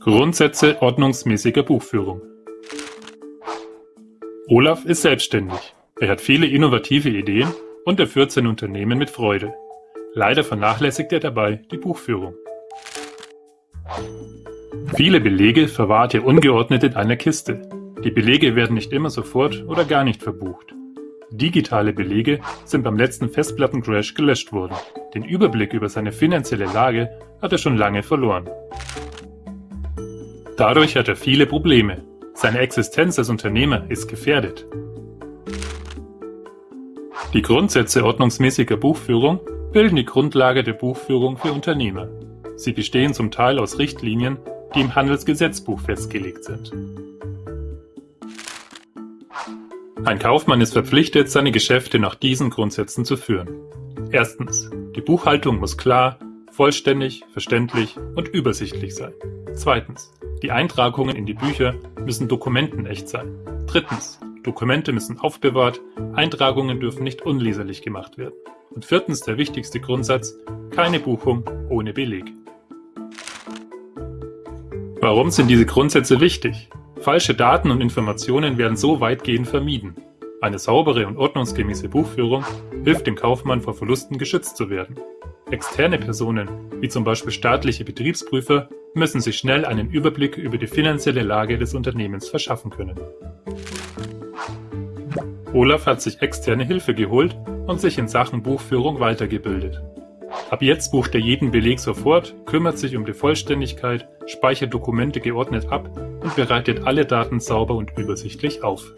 Grundsätze ordnungsmäßiger Buchführung Olaf ist selbstständig. Er hat viele innovative Ideen und er führt sein Unternehmen mit Freude. Leider vernachlässigt er dabei die Buchführung. Viele Belege verwahrt er ungeordnet in einer Kiste. Die Belege werden nicht immer sofort oder gar nicht verbucht. Digitale Belege sind beim letzten Festplattencrash gelöscht worden. Den Überblick über seine finanzielle Lage hat er schon lange verloren. Dadurch hat er viele Probleme. Seine Existenz als Unternehmer ist gefährdet. Die Grundsätze ordnungsmäßiger Buchführung bilden die Grundlage der Buchführung für Unternehmer. Sie bestehen zum Teil aus Richtlinien, die im Handelsgesetzbuch festgelegt sind. Ein Kaufmann ist verpflichtet, seine Geschäfte nach diesen Grundsätzen zu führen. Erstens. Die Buchhaltung muss klar, vollständig, verständlich und übersichtlich sein. Zweitens. Die Eintragungen in die Bücher müssen dokumentenecht sein. Drittens. Dokumente müssen aufbewahrt, Eintragungen dürfen nicht unleserlich gemacht werden. Und viertens der wichtigste Grundsatz, keine Buchung ohne Beleg. Warum sind diese Grundsätze wichtig? Falsche Daten und Informationen werden so weitgehend vermieden. Eine saubere und ordnungsgemäße Buchführung hilft dem Kaufmann vor Verlusten geschützt zu werden. Externe Personen, wie zum Beispiel staatliche Betriebsprüfer, müssen sich schnell einen Überblick über die finanzielle Lage des Unternehmens verschaffen können. Olaf hat sich externe Hilfe geholt und sich in Sachen Buchführung weitergebildet. Ab jetzt bucht er jeden Beleg sofort, kümmert sich um die Vollständigkeit, speichert Dokumente geordnet ab und bereitet alle Daten sauber und übersichtlich auf.